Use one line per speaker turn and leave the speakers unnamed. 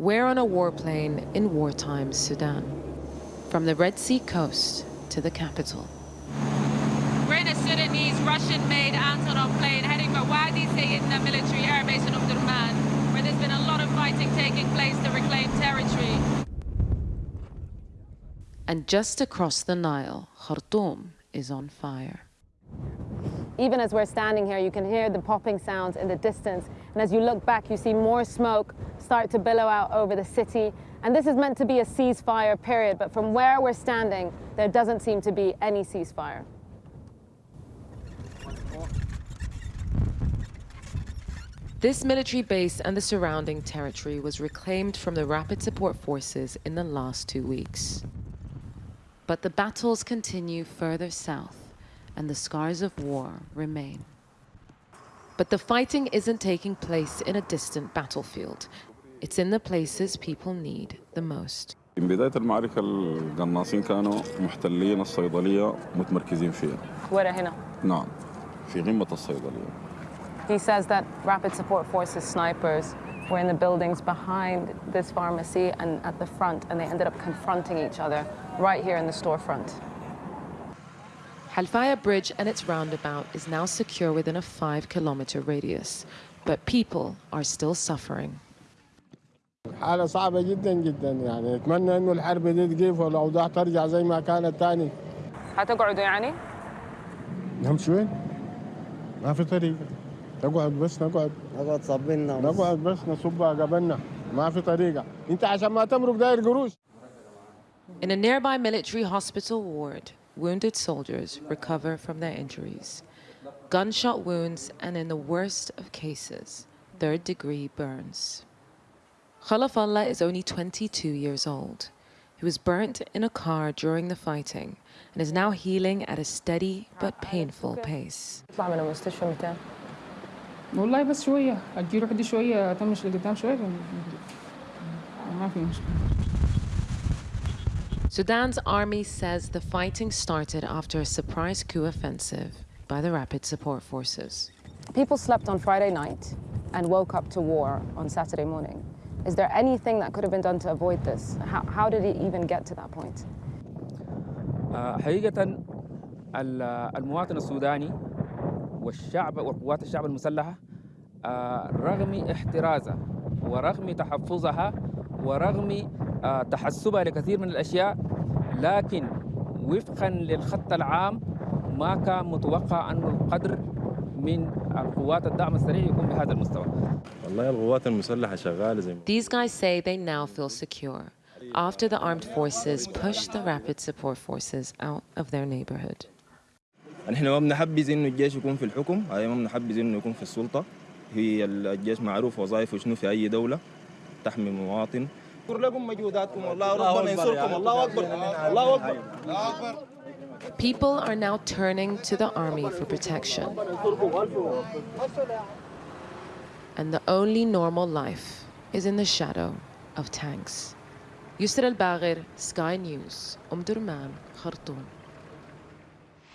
We're on a warplane in wartime Sudan, from the Red Sea coast to the capital.
We're in a Sudanese Russian-made Antonov plane heading for Wadi Sayedna military airbase in Omdurman, where there's been a lot of fighting taking place to reclaim territory.
And just across the Nile, Khartoum is on fire.
Even as we're standing here, you can hear the popping sounds in the distance. And as you look back, you see more smoke start to billow out over the city. And this is meant to be a ceasefire period, but from where we're standing, there doesn't seem to be any ceasefire.
This military base and the surrounding territory was reclaimed from the Rapid Support Forces in the last two weeks. But the battles continue further south, and the scars of war remain. But the fighting isn't taking place in a distant battlefield. It's in the places people need the most.
من بداية المعركة القناصين كانوا محتلين الصيدلية متمركزين فيها
ورا هنا.
نعم في قمة الصيدلية
He says that Rapid Support Forces snipers were in the buildings behind this pharmacy and at the front, and they ended up confronting each other right here in the storefront.
Halfaya Bridge and its roundabout is now secure within a five kilometer radius, but people are still suffering.
حالة صعبة جدا جدا يعني نتمنى انه الحرب دي تقيف والاوضاع ترجع زي ما كانت تاني
هتقعدوا يعني؟
نمشي وين؟ ما في طريقة نقعد بس نقعد
نقعد صابنا
نقعد بس نصب قبلنا ما في طريقة انت عشان ما تمرق داير قروش
In a nearby military hospital ward, wounded soldiers recover from their injuries. Gunshot wounds and in the worst of cases, third degree burns. Khalafallah is only 22 years old. He was burnt in a car during the fighting and is now healing at a steady but painful pace.
اطلع من المستشفى متى؟
والله بس شوية أجي روح دي شوية أطنش لقدام شوية ما في مشكلة
Sudan's army says the fighting started after a surprise coup offensive by the Rapid Support Forces.
People slept on Friday night and woke up to war on Saturday morning. Is there anything that could have been done to avoid this? How, how did it even get to that point?
آه، حقيقة ال- المواطن السوداني والشعب وقوات الشعب المسلحة آه، رغم احترازها ورغم تحفظها ورغم آه، تحسبها لكثير من الأشياء لكن وفقا للخط العام ما كان متوقع أن القدر من القوات الدعم السريع يكون بهذا المستوى.
والله القوات المسلحة شغالة زي ما
These guys say they now feel secure after the armed forces pushed the Rapid Support Forces out of their neighborhood.
نحن ما بنحبذ انه الجيش يكون في الحكم هاي ما بنحبذ إنه يكون في السلطة. هي الجيش معروف وظائفه شنو في أي دولة تحمي مواطن.
لكم مجهوداتكم والله ربنا ينصركم الله أكبر الله أكبر
People are now turning to the army for protection. And the only normal life is in the shadow of tanks. Yousra Elbagir, Sky News, Omdurman, Khartoum.